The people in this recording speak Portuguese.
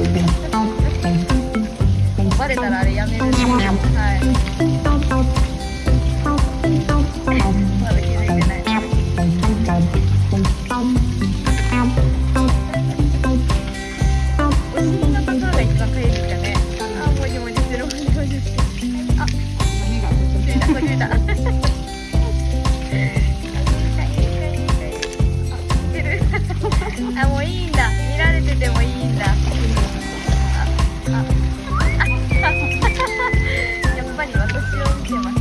Obrigada. Слева.